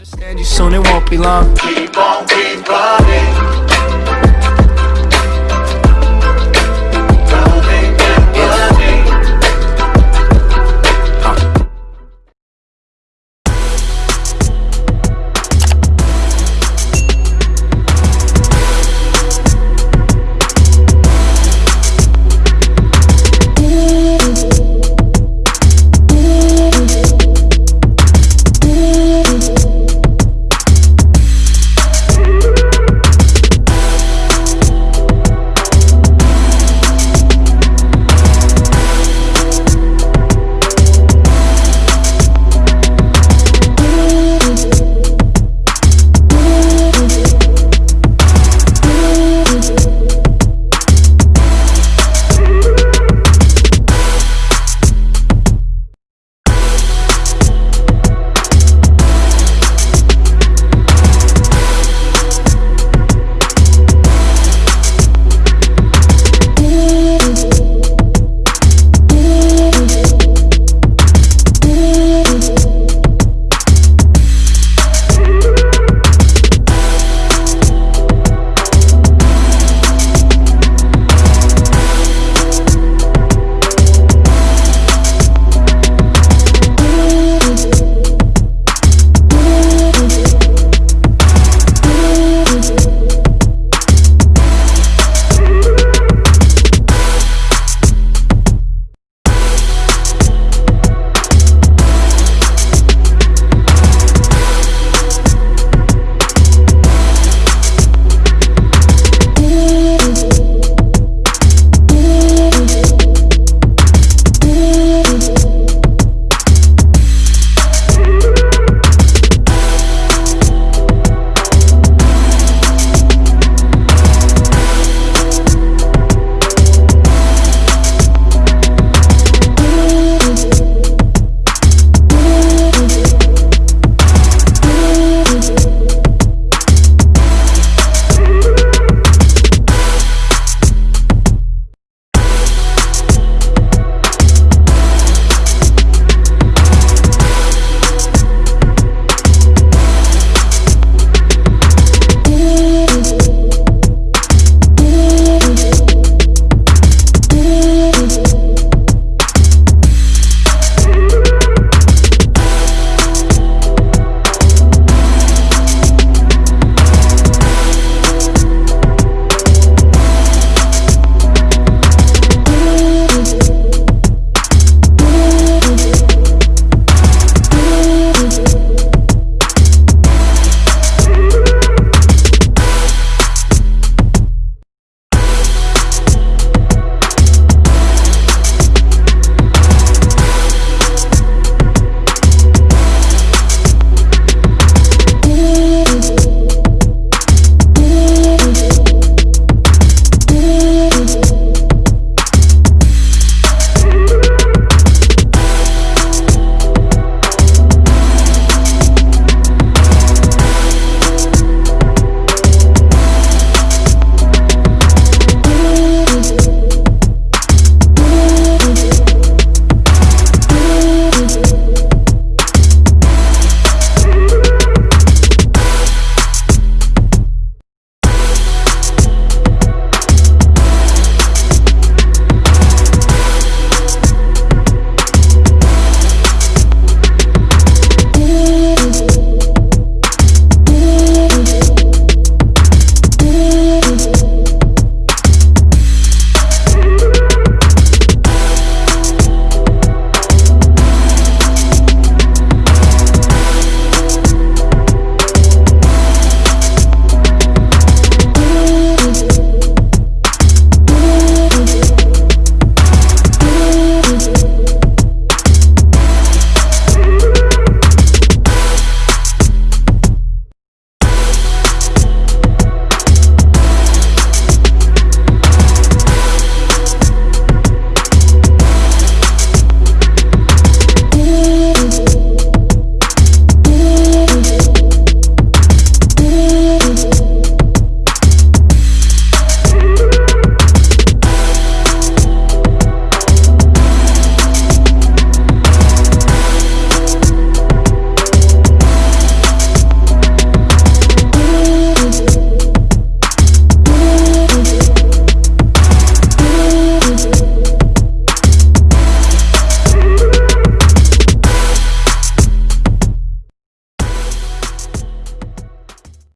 Understand you soon, it won't be long. Keep on, keep running.